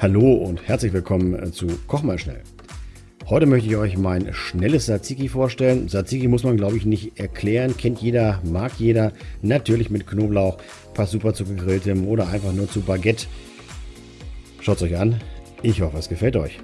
Hallo und herzlich willkommen äh, zu Koch mal schnell. Heute möchte ich euch mein schnelles Tzatziki vorstellen. Tzatziki muss man glaube ich nicht erklären, kennt jeder, mag jeder. Natürlich mit Knoblauch, passt super zu gegrilltem oder einfach nur zu Baguette. Schaut es euch an. Ich hoffe es gefällt euch.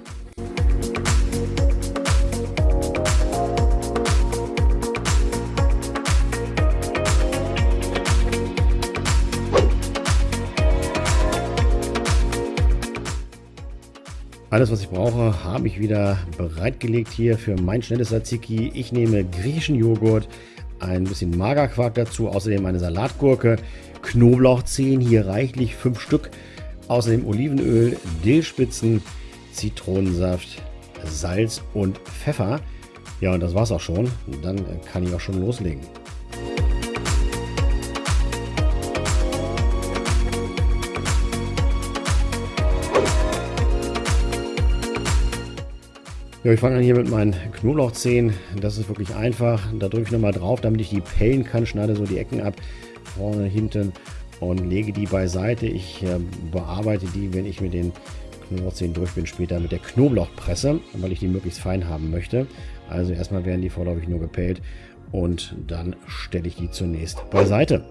Alles, was ich brauche, habe ich wieder bereitgelegt hier für mein schnelles Tzatziki. Ich nehme griechischen Joghurt, ein bisschen Magerquark dazu, außerdem eine Salatgurke, Knoblauchzehen, hier reichlich fünf Stück, außerdem Olivenöl, Dillspitzen, Zitronensaft, Salz und Pfeffer. Ja, und das war's auch schon. Dann kann ich auch schon loslegen. Ja, ich fange an hier mit meinen Knoblauchzehen. Das ist wirklich einfach. Da drücke ich nochmal drauf, damit ich die pellen kann. Schneide so die Ecken ab, vorne, hinten und lege die beiseite. Ich äh, bearbeite die, wenn ich mit den Knoblauchzehen durch bin, später mit der Knoblauchpresse, weil ich die möglichst fein haben möchte. Also erstmal werden die vorläufig nur gepellt und dann stelle ich die zunächst beiseite.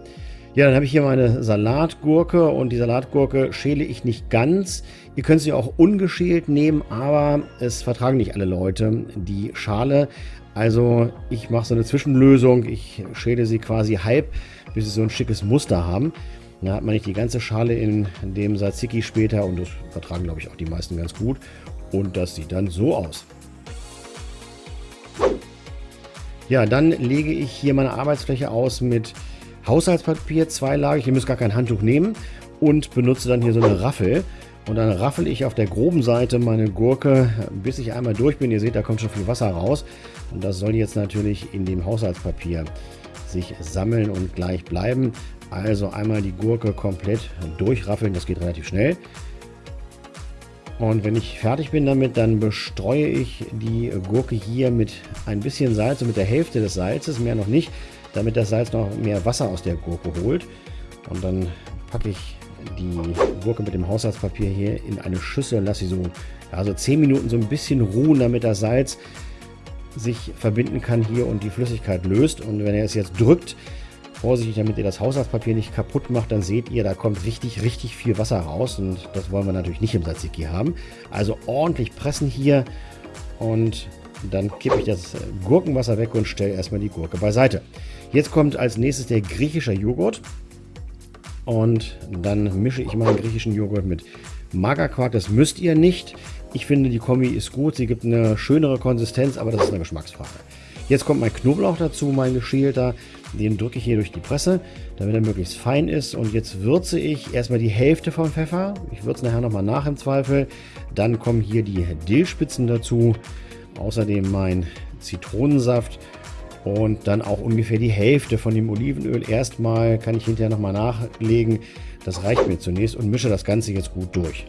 Ja, dann habe ich hier meine Salatgurke und die Salatgurke schäle ich nicht ganz. Ihr könnt sie auch ungeschält nehmen, aber es vertragen nicht alle Leute die Schale. Also ich mache so eine Zwischenlösung. Ich schäle sie quasi halb, bis sie so ein schickes Muster haben. Da hat man nicht die ganze Schale in dem Tzatziki später und das vertragen, glaube ich, auch die meisten ganz gut. Und das sieht dann so aus. Ja, dann lege ich hier meine Arbeitsfläche aus mit Haushaltspapier zweilagig. Ihr müsst gar kein Handtuch nehmen und benutze dann hier so eine Raffel. Und dann raffel ich auf der groben Seite meine Gurke, bis ich einmal durch bin. Ihr seht, da kommt schon viel Wasser raus. Und das soll jetzt natürlich in dem Haushaltspapier sich sammeln und gleich bleiben. Also einmal die Gurke komplett durchraffeln, das geht relativ schnell. Und wenn ich fertig bin damit, dann bestreue ich die Gurke hier mit ein bisschen Salz mit der Hälfte des Salzes, mehr noch nicht damit das Salz noch mehr Wasser aus der Gurke holt. Und dann packe ich die Gurke mit dem Haushaltspapier hier in eine Schüssel, lasse sie so also 10 Minuten so ein bisschen ruhen, damit das Salz sich verbinden kann hier und die Flüssigkeit löst. Und wenn ihr es jetzt drückt, vorsichtig, damit ihr das Haushaltspapier nicht kaputt macht, dann seht ihr, da kommt richtig, richtig viel Wasser raus und das wollen wir natürlich nicht im Tzatziki haben. Also ordentlich pressen hier und dann kippe ich das Gurkenwasser weg und stelle erstmal die Gurke beiseite. Jetzt kommt als nächstes der griechische Joghurt. Und dann mische ich meinen griechischen Joghurt mit Magerquark. Das müsst ihr nicht. Ich finde, die Kombi ist gut. Sie gibt eine schönere Konsistenz, aber das ist eine Geschmacksfrage. Jetzt kommt mein Knoblauch dazu, mein geschälter. Den drücke ich hier durch die Presse, damit er möglichst fein ist. Und jetzt würze ich erstmal die Hälfte vom Pfeffer. Ich würze nachher nochmal nach im Zweifel. Dann kommen hier die Dillspitzen dazu. Außerdem mein Zitronensaft und dann auch ungefähr die Hälfte von dem Olivenöl. Erstmal kann ich hinterher nochmal nachlegen. Das reicht mir zunächst und mische das Ganze jetzt gut durch.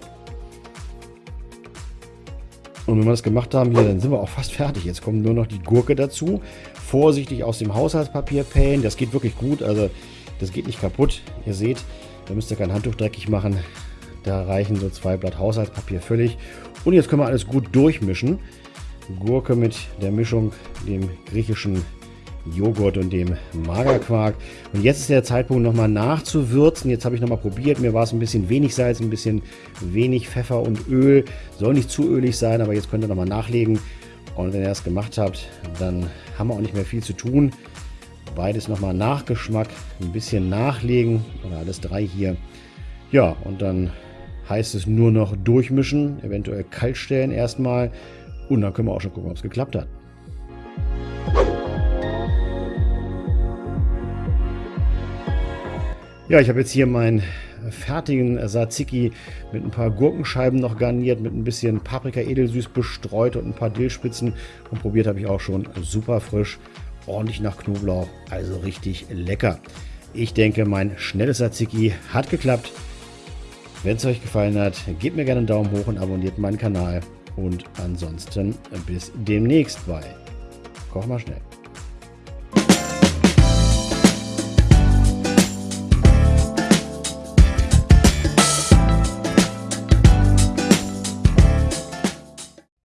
Und wenn wir das gemacht haben hier, dann sind wir auch fast fertig. Jetzt kommt nur noch die Gurke dazu. Vorsichtig aus dem Haushaltspapier pellen. Das geht wirklich gut. Also das geht nicht kaputt. Ihr seht, da müsst ihr kein Handtuch dreckig machen. Da reichen so zwei Blatt Haushaltspapier völlig. Und jetzt können wir alles gut durchmischen. Gurke mit der Mischung, dem griechischen Joghurt und dem Magerquark. Und jetzt ist der Zeitpunkt nochmal nachzuwürzen. Jetzt habe ich nochmal probiert. Mir war es ein bisschen wenig Salz, ein bisschen wenig Pfeffer und Öl. Soll nicht zu ölig sein, aber jetzt könnt ihr nochmal nachlegen. Und wenn ihr das gemacht habt, dann haben wir auch nicht mehr viel zu tun. Beides nochmal Nachgeschmack, ein bisschen nachlegen oder alles drei hier. Ja, und dann heißt es nur noch durchmischen, eventuell kalt stellen erstmal. Und dann können wir auch schon gucken, ob es geklappt hat. Ja, ich habe jetzt hier meinen fertigen Tzatziki mit ein paar Gurkenscheiben noch garniert, mit ein bisschen Paprika edelsüß bestreut und ein paar Dillspitzen. Und probiert habe ich auch schon super frisch, ordentlich nach Knoblauch, also richtig lecker. Ich denke, mein schnelles Tzatziki hat geklappt. Wenn es euch gefallen hat, gebt mir gerne einen Daumen hoch und abonniert meinen Kanal. Und ansonsten bis demnächst bei Koch mal schnell.